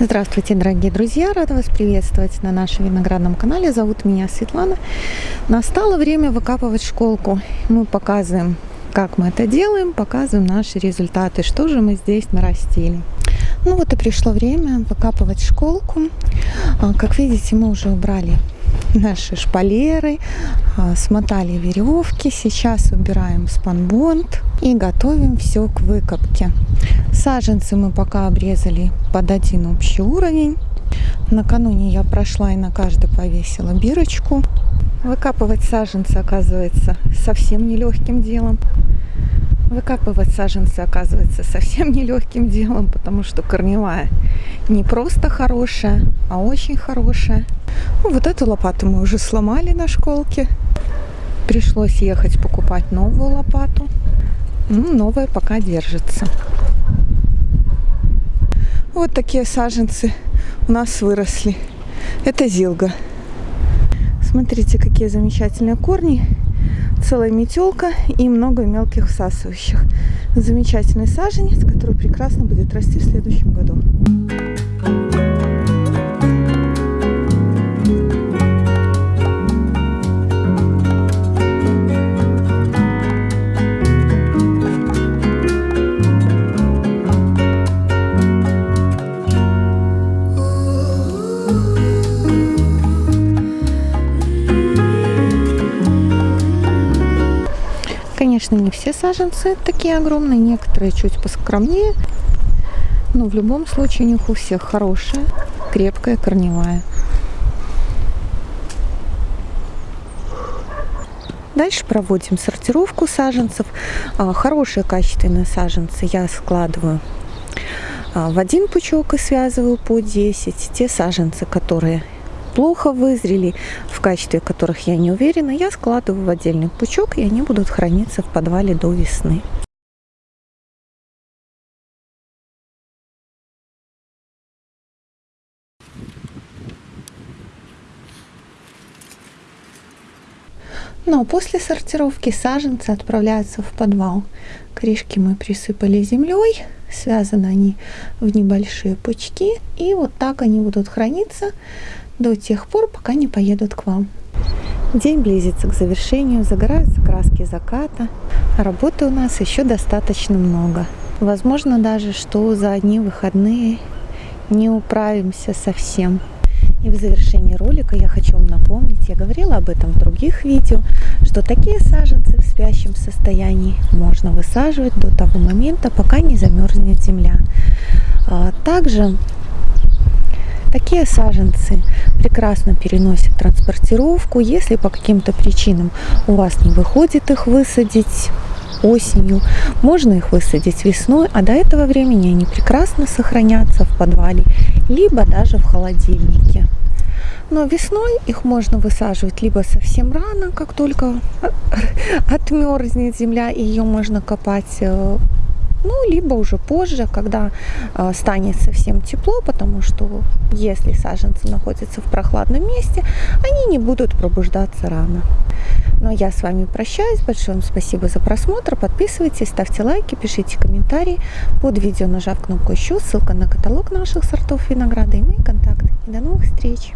Здравствуйте, дорогие друзья! Рада вас приветствовать на нашем виноградном канале. Зовут меня Светлана. Настало время выкапывать школку. Мы показываем, как мы это делаем, показываем наши результаты, что же мы здесь нарастили. Ну вот и пришло время выкапывать школку. А, как видите, мы уже убрали наши шпалеры, а, смотали веревки. Сейчас убираем спанбонд и готовим все к выкопке. Саженцы мы пока обрезали под один общий уровень. Накануне я прошла и на каждый повесила бирочку. Выкапывать саженцы оказывается совсем нелегким делом. Выкапывать саженцы оказывается совсем нелегким делом, потому что корневая не просто хорошая, а очень хорошая. Ну, вот эту лопату мы уже сломали на школке. Пришлось ехать покупать новую лопату. Ну, новая пока держится. Вот такие саженцы у нас выросли. Это зилга. Смотрите, какие замечательные корни. Целая метелка и много мелких всасывающих. Замечательный саженец, который прекрасно будет расти в следующем году. Конечно, не все саженцы такие огромные, некоторые чуть поскромнее. Но в любом случае у них у всех хорошая, крепкая корневая. Дальше проводим сортировку саженцев. А, хорошие качественные саженцы я складываю а, в один пучок и связываю по 10. Те саженцы, которые плохо вызрели, в качестве которых я не уверена, я складываю в отдельный пучок, и они будут храниться в подвале до весны. Но после сортировки саженцы отправляются в подвал. Крышки мы присыпали землей, связаны они в небольшие пучки, и вот так они будут храниться до тех пор, пока не поедут к вам. День близится к завершению, загораются краски заката, работы у нас еще достаточно много. Возможно даже, что за одни выходные не управимся совсем. И в завершении ролика я хочу вам напомнить, я говорила об этом в других видео, что такие саженцы в спящем состоянии можно высаживать до того момента, пока не замерзнет земля. А также Такие саженцы прекрасно переносят транспортировку. Если по каким-то причинам у вас не выходит их высадить осенью, можно их высадить весной, а до этого времени они прекрасно сохранятся в подвале, либо даже в холодильнике. Но весной их можно высаживать либо совсем рано, как только отмерзнет земля, и ее можно копать э, ну, либо уже позже, когда э, станет совсем тепло, потому что если саженцы находятся в прохладном месте, они не будут пробуждаться рано. Но я с вами прощаюсь. Большое вам спасибо за просмотр. Подписывайтесь, ставьте лайки, пишите комментарии под видео, нажав кнопку «Еще». Ссылка на каталог наших сортов винограда и мои контакты. И до новых встреч!